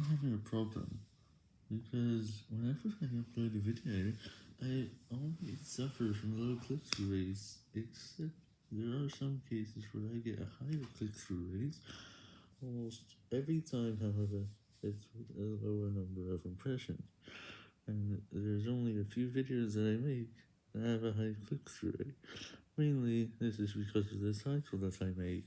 I'm having a problem, because whenever I upload a video, I only suffer from low click-through rates, except there are some cases where I get a higher click-through rate, almost every time, however, it's with a lower number of impressions, and there's only a few videos that I make that have a high click-through rate, mainly this is because of the title that I make.